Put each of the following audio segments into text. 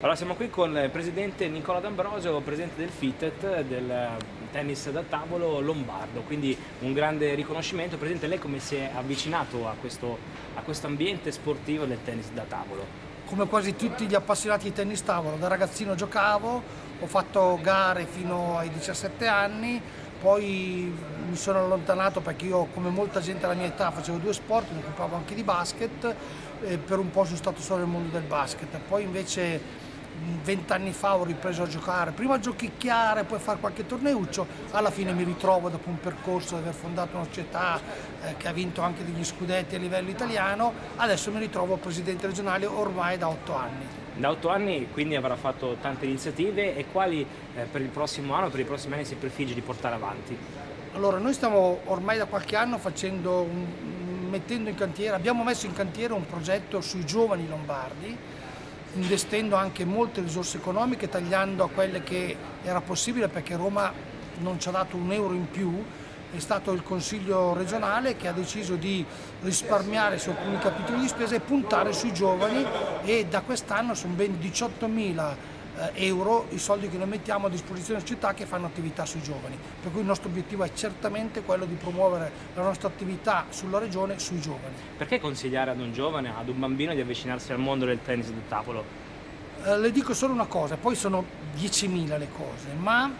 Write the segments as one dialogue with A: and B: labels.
A: Allora siamo qui con il presidente Nicola D'Ambrosio, presidente del FITET, del tennis da tavolo lombardo, quindi un grande riconoscimento. Presidente, lei come si è avvicinato a questo, a questo ambiente sportivo del tennis da tavolo?
B: Come quasi tutti gli appassionati di tennis tavolo, da ragazzino giocavo, ho fatto gare fino ai 17 anni, poi mi sono allontanato perché io come molta gente alla mia età facevo due sport, mi occupavo anche di basket, e per un po' sono stato solo nel mondo del basket, poi invece vent'anni fa ho ripreso a giocare, prima a giochicchiare, poi a fare qualche torneuccio, alla fine mi ritrovo dopo un percorso di aver fondato una società eh, che ha vinto anche degli scudetti a livello italiano, adesso mi ritrovo presidente regionale ormai da otto anni.
A: Da otto anni quindi avrà fatto tante iniziative e quali eh, per il prossimo anno, per i prossimi anni si prefigge di portare avanti?
B: Allora noi stiamo ormai da qualche anno facendo un, mettendo in cantiere, abbiamo messo in cantiere un progetto sui giovani lombardi investendo anche molte risorse economiche, tagliando a quelle che era possibile perché Roma non ci ha dato un euro in più, è stato il Consiglio regionale che ha deciso di risparmiare su alcuni capitoli di spesa e puntare sui giovani e da quest'anno sono ben 18 mila eh, euro i soldi che noi mettiamo a disposizione delle città che fanno attività sui giovani. Per cui il nostro obiettivo è certamente quello di promuovere la nostra attività sulla regione sui giovani.
A: Perché consigliare ad un giovane, ad un bambino di avvicinarsi al mondo del tennis da tavolo?
B: Eh, le dico solo una cosa, poi sono 10.000 le cose, ma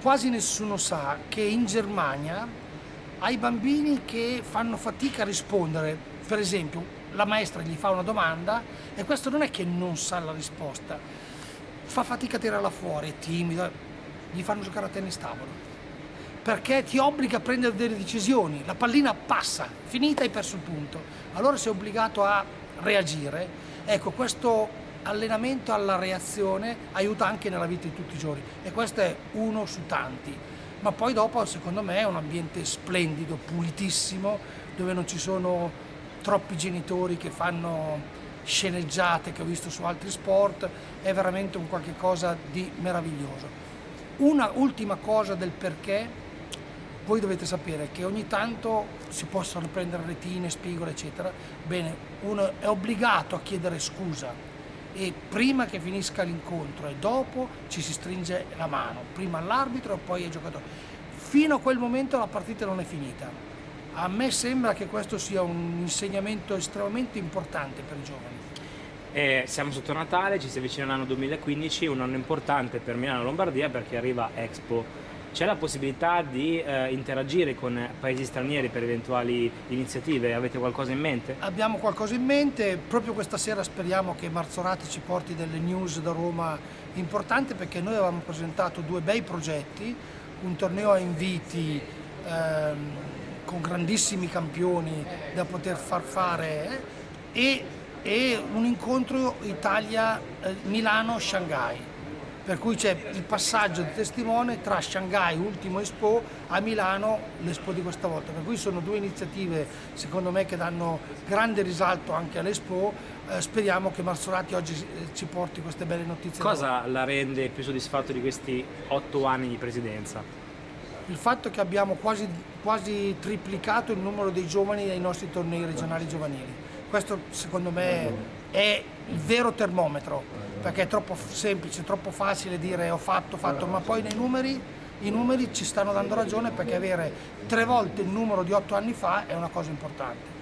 B: quasi nessuno sa che in Germania ai bambini che fanno fatica a rispondere, per esempio la maestra gli fa una domanda e questo non è che non sa la risposta, fa fatica a tirarla fuori, è timido, gli fanno giocare a tennis tavolo. Perché ti obbliga a prendere delle decisioni, la pallina passa, finita hai perso il punto. Allora sei obbligato a reagire. Ecco, questo allenamento alla reazione aiuta anche nella vita di tutti i giorni e questo è uno su tanti. Ma poi dopo secondo me è un ambiente splendido, pulitissimo, dove non ci sono troppi genitori che fanno sceneggiate che ho visto su altri sport, è veramente un qualche cosa di meraviglioso. Una ultima cosa del perché, voi dovete sapere che ogni tanto si possono prendere retine, spigole eccetera, bene, uno è obbligato a chiedere scusa e prima che finisca l'incontro e dopo ci si stringe la mano, prima all'arbitro e poi ai giocatori. Fino a quel momento la partita non è finita a me sembra che questo sia un insegnamento estremamente importante per i giovani.
A: Eh, siamo sotto Natale, ci si avvicina l'anno 2015, un anno importante per Milano Lombardia perché arriva Expo. C'è la possibilità di eh, interagire con paesi stranieri per eventuali iniziative? Avete qualcosa in mente?
B: Abbiamo qualcosa in mente, proprio questa sera speriamo che Marzorati ci porti delle news da Roma importanti perché noi avevamo presentato due bei progetti, un torneo a inviti ehm, con grandissimi campioni da poter far fare eh, e, e, un incontro Italia-Milano-Shanghai per cui c'è il passaggio di testimone tra Shanghai, ultimo Expo, a Milano, l'Expo di questa volta. Per cui sono due iniziative, secondo me, che danno grande risalto anche all'Expo. Eh, speriamo che Marzorati oggi eh, ci porti queste belle notizie.
A: Cosa la rende più soddisfatto di questi otto anni di presidenza?
B: Il fatto che abbiamo quasi, quasi triplicato il numero dei giovani ai nostri tornei regionali giovanili. Questo secondo me è il vero termometro, perché è troppo semplice, troppo facile dire ho fatto, ho fatto, ma poi nei numeri, i numeri ci stanno dando ragione perché avere tre volte il numero di otto anni fa è una cosa importante.